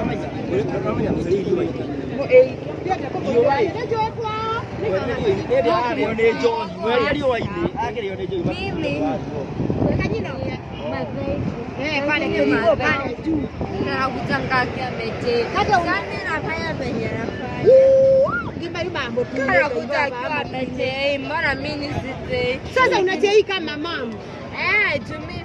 rä sasa unacheika mamamu eh jumi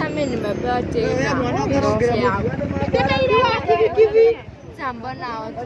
I'm Samahani mabate. Mbona watu